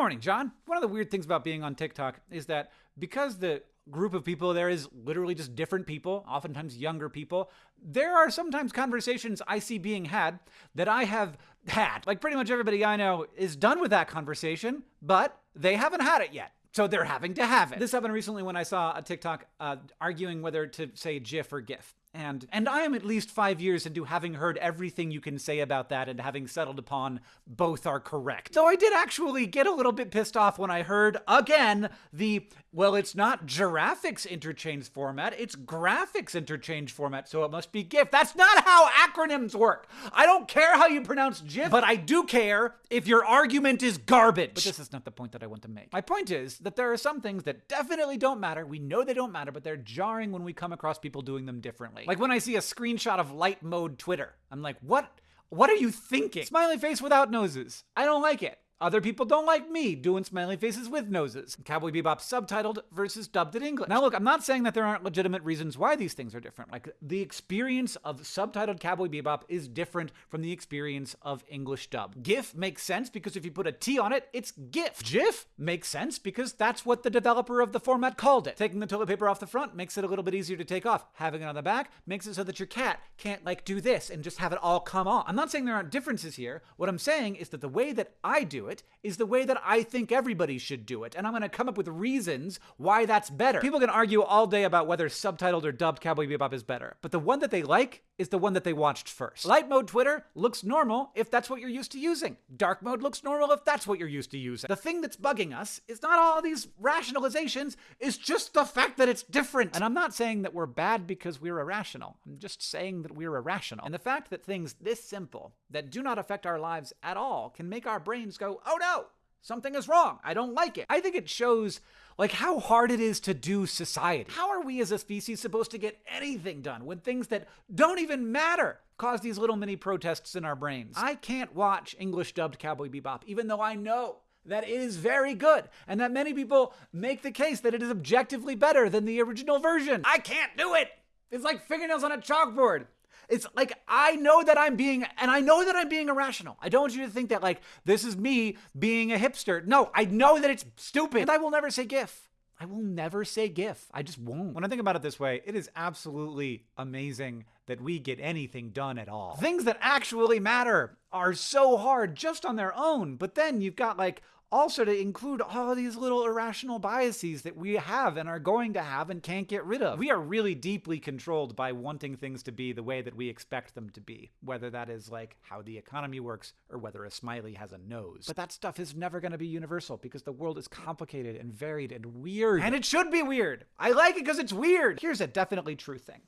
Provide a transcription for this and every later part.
morning, John. One of the weird things about being on TikTok is that because the group of people there is literally just different people, oftentimes younger people, there are sometimes conversations I see being had that I have had. Like pretty much everybody I know is done with that conversation, but they haven't had it yet. So they're having to have it. This happened recently when I saw a TikTok uh, arguing whether to say GIF or GIF. And and I am at least five years into having heard everything you can say about that and having settled upon both are correct. Though I did actually get a little bit pissed off when I heard again the well, it's not Giraffics interchange format, it's graphics interchange format, so it must be GIF. That's not how acronyms work. I don't care how you pronounce GIF, but I do care if your argument is garbage. But this is not the point that I want to make. My point is that there are some things that definitely don't matter. We know they don't matter, but they're jarring when we come across people doing them differently. Like when I see a screenshot of light mode Twitter, I'm like, what? What are you thinking? Smiley face without noses. I don't like it. Other people don't like me doing smiley faces with noses. Cowboy Bebop subtitled versus dubbed in English. Now, look, I'm not saying that there aren't legitimate reasons why these things are different. Like, the experience of subtitled Cowboy Bebop is different from the experience of English dub. GIF makes sense because if you put a T on it, it's GIF. GIF makes sense because that's what the developer of the format called it. Taking the toilet paper off the front makes it a little bit easier to take off. Having it on the back makes it so that your cat can't, like, do this and just have it all come off. I'm not saying there aren't differences here. What I'm saying is that the way that I do it is the way that I think everybody should do it, and I'm going to come up with reasons why that's better. People can argue all day about whether subtitled or dubbed Cowboy Bebop is better, but the one that they like is the one that they watched first. Light mode Twitter looks normal if that's what you're used to using. Dark mode looks normal if that's what you're used to using. The thing that's bugging us is not all these rationalizations, it's just the fact that it's different. And I'm not saying that we're bad because we're irrational. I'm just saying that we're irrational. And the fact that things this simple, that do not affect our lives at all, can make our brains go, oh no, something is wrong. I don't like it. I think it shows like how hard it is to do society. How are we as a species supposed to get anything done when things that don't even matter cause these little mini protests in our brains? I can't watch English dubbed Cowboy Bebop even though I know that it is very good and that many people make the case that it is objectively better than the original version. I can't do it. It's like fingernails on a chalkboard. It's like I know that I'm being, and I know that I'm being irrational. I don't want you to think that like this is me being a hipster. No, I know that it's stupid. And I will never say GIF. I will never say GIF. I just won't. When I think about it this way, it is absolutely amazing that we get anything done at all. Things that actually matter are so hard just on their own, but then you've got like also to include all these little irrational biases that we have and are going to have and can't get rid of. We are really deeply controlled by wanting things to be the way that we expect them to be, whether that is like how the economy works or whether a smiley has a nose. But that stuff is never going to be universal because the world is complicated and varied and weird. And it should be weird. I like it because it's weird. Here's a definitely true thing.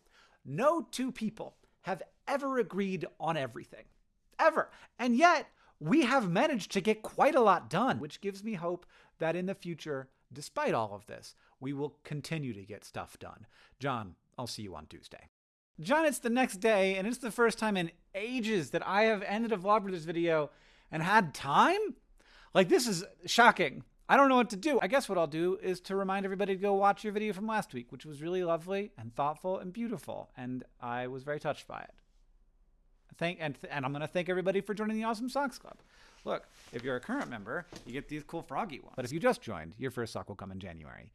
No two people have ever agreed on everything. Ever. And yet, we have managed to get quite a lot done, which gives me hope that in the future, despite all of this, we will continue to get stuff done. John, I'll see you on Tuesday. John, it's the next day, and it's the first time in ages that I have ended a Vlogbrothers video and had time? Like, this is shocking. I don't know what to do. I guess what I'll do is to remind everybody to go watch your video from last week, which was really lovely and thoughtful and beautiful, and I was very touched by it. Thank and and I'm gonna thank everybody for joining the Awesome Socks Club. Look, if you're a current member, you get these cool froggy ones. But if you just joined, your first sock will come in January.